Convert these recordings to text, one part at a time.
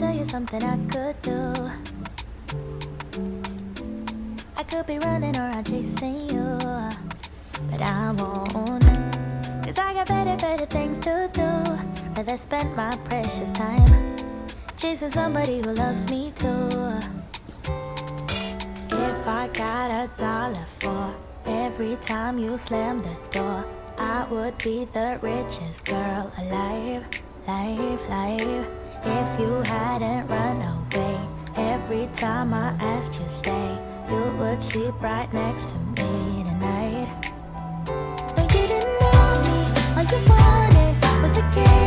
tell you something I could do. I could be running around chasing you, but I won't. Cause I got better, better things to do. Rather spend my precious time chasing somebody who loves me too. If I got a dollar for every time you slam the door, I would be the richest girl alive, life, life. If you hadn't run away every time I asked you stay, you would sleep right next to me tonight. No, you didn't want me. All you wanted was a game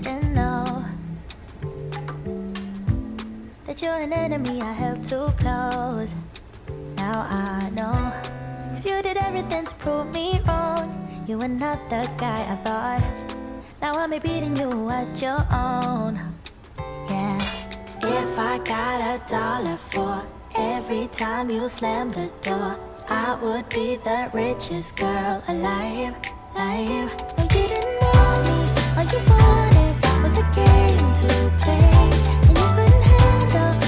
didn't know that you're an enemy I held too close. Now I know. Cause you did everything to prove me wrong. You were not the guy I thought. Now I'm beating you at your own. Yeah. If I got a dollar for every time you slam the door, I would be the richest girl alive. Live. No, you didn't want me. All you wanted was a game to play. And you couldn't handle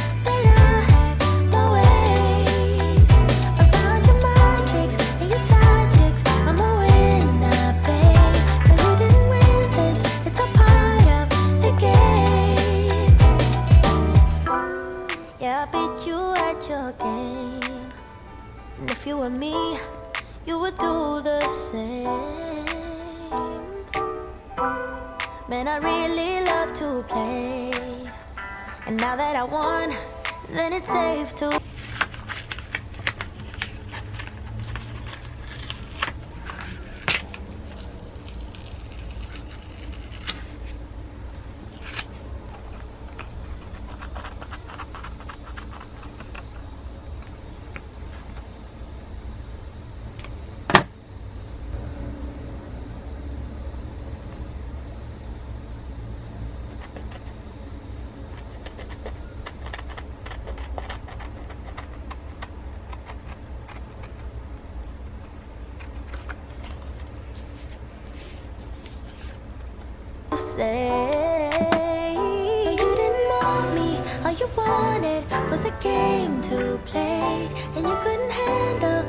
Man, I really love to play. And now that I won, then it's safe to. Say No, you didn't want me. All you wanted was a game to play, and you couldn't handle